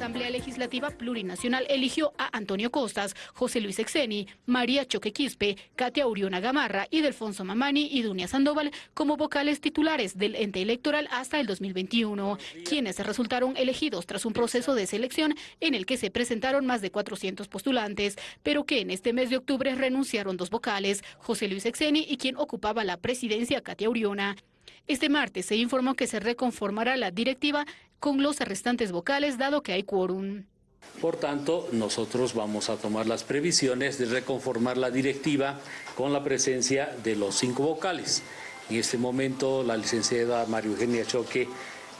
Asamblea Legislativa Plurinacional eligió a Antonio Costas, José Luis Exeni, María Choque Quispe, Katia Uriona Gamarra Delfonso Mamani y Dunia Sandoval como vocales titulares del ente electoral hasta el 2021, quienes resultaron elegidos tras un proceso de selección en el que se presentaron más de 400 postulantes, pero que en este mes de octubre renunciaron dos vocales, José Luis Exeni y quien ocupaba la presidencia, Katia Uriona. Este martes se informó que se reconformará la directiva con los restantes vocales, dado que hay quórum. Por tanto, nosotros vamos a tomar las previsiones de reconformar la directiva con la presencia de los cinco vocales. En este momento, la licenciada María Eugenia Choque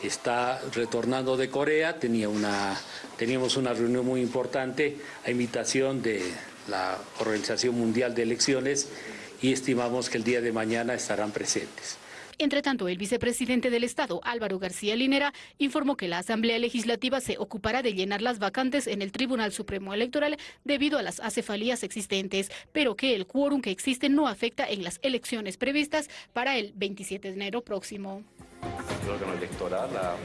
está retornando de Corea, teníamos una reunión muy importante a invitación de la Organización Mundial de Elecciones y estimamos que el día de mañana estarán presentes. Entre tanto, el vicepresidente del Estado, Álvaro García Linera, informó que la Asamblea Legislativa se ocupará de llenar las vacantes en el Tribunal Supremo Electoral debido a las acefalías existentes, pero que el quórum que existe no afecta en las elecciones previstas para el 27 de enero próximo. El órgano electoral ha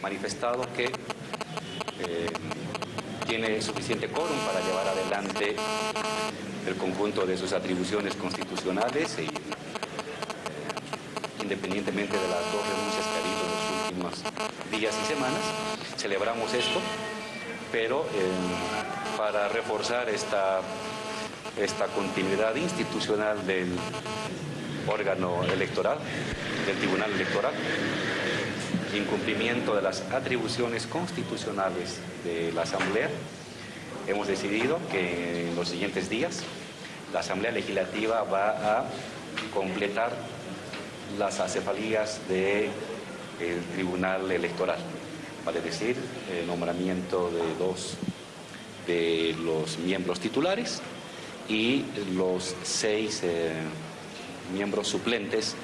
manifestado que eh, tiene suficiente quórum para llevar adelante el conjunto de sus atribuciones constitucionales y independientemente de las dos renuncias que ha habido en los últimos días y semanas. Celebramos esto, pero eh, para reforzar esta, esta continuidad institucional del órgano electoral, del Tribunal Electoral, incumplimiento de las atribuciones constitucionales de la Asamblea, hemos decidido que en los siguientes días la Asamblea Legislativa va a completar las acefalías del Tribunal Electoral, vale decir, el nombramiento de dos de los miembros titulares y los seis eh, miembros suplentes